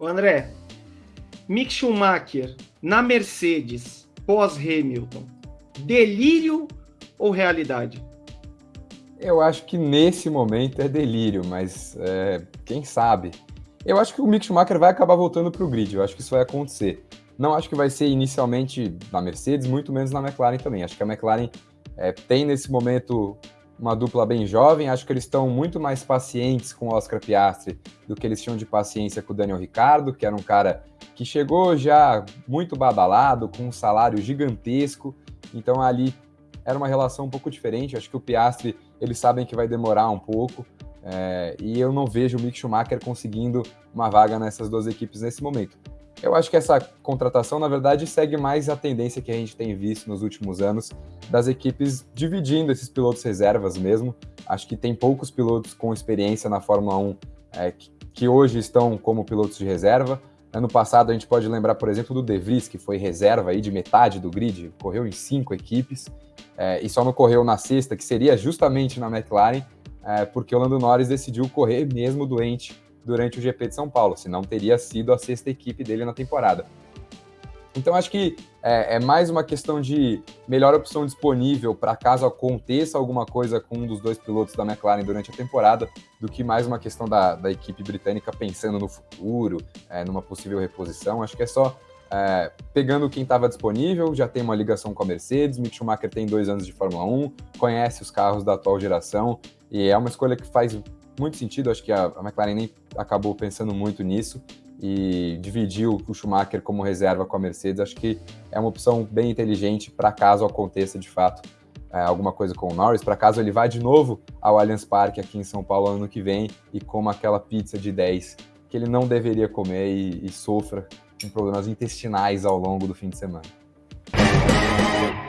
Ô André, Mick Schumacher na Mercedes pós-Hamilton, delírio ou realidade? Eu acho que nesse momento é delírio, mas é, quem sabe? Eu acho que o Mick Schumacher vai acabar voltando para o grid, eu acho que isso vai acontecer. Não acho que vai ser inicialmente na Mercedes, muito menos na McLaren também. Acho que a McLaren é, tem nesse momento uma dupla bem jovem. Acho que eles estão muito mais pacientes com o Oscar Piastri do que eles tinham de paciência com o Daniel Ricardo, que era um cara que chegou já muito badalado, com um salário gigantesco. Então ali era uma relação um pouco diferente. Acho que o Piastri, eles sabem que vai demorar um pouco. É, e eu não vejo o Mick Schumacher conseguindo uma vaga nessas duas equipes nesse momento. Eu acho que essa contratação, na verdade, segue mais a tendência que a gente tem visto nos últimos anos das equipes dividindo esses pilotos reservas mesmo. Acho que tem poucos pilotos com experiência na Fórmula 1 é, que, hoje estão como pilotos de reserva. Ano passado a gente pode lembrar, por exemplo, do De Vries, que foi reserva aí de metade do grid, correu em cinco equipes é, e só não correu na sexta, que seria justamente na McLaren, é, porque o Lando Norris decidiu correr mesmo doente durante o GP de São Paulo, senão teria sido a sexta equipe dele na temporada. Então acho que é, é mais uma questão de melhor opção disponível para caso aconteça alguma coisa com um dos dois pilotos da McLaren durante a temporada, do que mais uma questão da, da equipe britânica pensando no futuro, é, numa possível reposição. Acho que é só é, pegando quem estava disponível, já tem uma ligação com a Mercedes, Mick Schumacher tem dois anos de Fórmula 1, conhece os carros da atual geração, e é uma escolha que faz muito sentido, acho que a, a McLaren nem acabou pensando muito nisso e dividiu o Schumacher como reserva com a Mercedes, acho que é uma opção bem inteligente para caso aconteça de fato é, alguma coisa com o Norris, para caso ele vá de novo ao Allianz Parque aqui em São Paulo ano que vem e coma aquela pizza de 10 que ele não deveria comer e, e sofra com problemas intestinais ao longo do fim de semana.